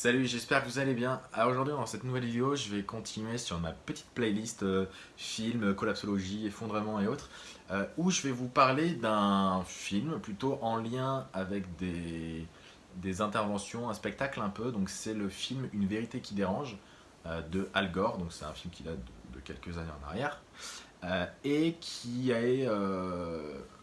Salut, j'espère que vous allez bien. Alors aujourd'hui dans cette nouvelle vidéo, je vais continuer sur ma petite playlist euh, films, collapsologie, effondrement et autres, euh, où je vais vous parler d'un film plutôt en lien avec des, des interventions, un spectacle un peu. Donc c'est le film Une vérité qui dérange euh, de Al Gore, donc c'est un film qui date de, quelques années en arrière, et qui est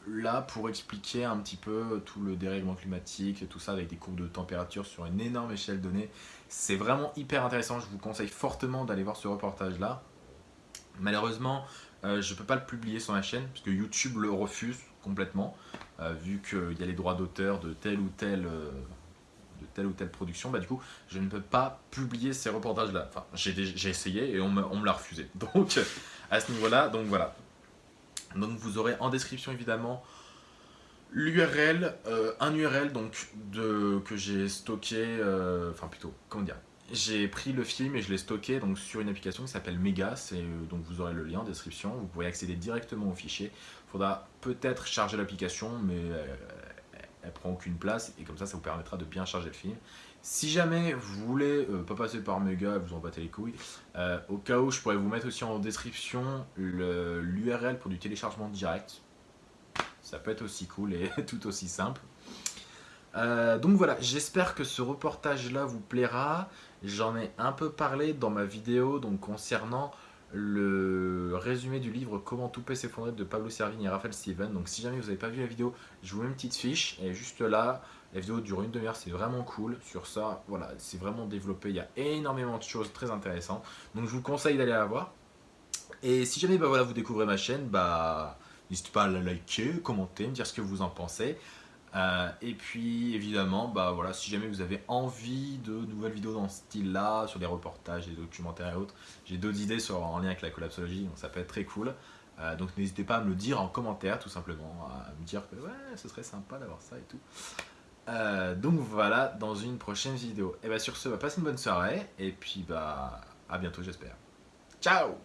là pour expliquer un petit peu tout le dérèglement climatique, tout ça avec des courbes de température sur une énorme échelle donnée. C'est vraiment hyper intéressant, je vous conseille fortement d'aller voir ce reportage là. Malheureusement, euh, je ne peux pas le publier sur ma chaîne parce que YouTube le refuse complètement, euh, vu qu'il y a les droits d'auteur de telle ou telle... Euh, de telle ou telle production, bah du coup, je ne peux pas publier ces reportages-là. Enfin, j'ai essayé et on me, on me l'a refusé. Donc, à ce niveau-là, donc voilà, donc vous aurez en description évidemment l'URL, euh, un URL donc de, que j'ai stocké, euh, enfin plutôt, comment dire, j'ai pris le film et je l'ai stocké donc, sur une application qui s'appelle Mega, euh, donc vous aurez le lien en description, vous pouvez accéder directement au fichier. Il faudra peut-être charger l'application, mais elle prend aucune place et comme ça, ça vous permettra de bien charger le film. Si jamais vous voulez euh, pas passer par Mega, vous en battez les couilles, euh, au cas où je pourrais vous mettre aussi en description l'URL pour du téléchargement direct. Ça peut être aussi cool et tout aussi simple. Euh, donc voilà, j'espère que ce reportage là vous plaira. J'en ai un peu parlé dans ma vidéo donc concernant le résumé du livre Comment tout peut s'effondrer de Pablo Servigne et Raphaël Steven. Donc si jamais vous n'avez pas vu la vidéo, je vous mets une petite fiche et juste là, la vidéo dure une demi-heure, c'est vraiment cool. Sur ça, voilà, c'est vraiment développé, il y a énormément de choses très intéressantes. Donc je vous conseille d'aller la voir. Et si jamais bah, voilà, vous découvrez ma chaîne, bah, n'hésitez pas à la liker, commenter, me dire ce que vous en pensez. Euh, et puis évidemment, bah voilà, si jamais vous avez envie de nouvelles vidéos dans ce style-là, sur des reportages, des documentaires et autres, j'ai d'autres idées en lien avec la collapsologie, donc ça peut être très cool. Euh, donc n'hésitez pas à me le dire en commentaire tout simplement, à me dire que ouais, ce serait sympa d'avoir ça et tout. Euh, donc voilà, dans une prochaine vidéo. Et bah sur ce, bah, passez une bonne soirée, et puis bah à bientôt j'espère. Ciao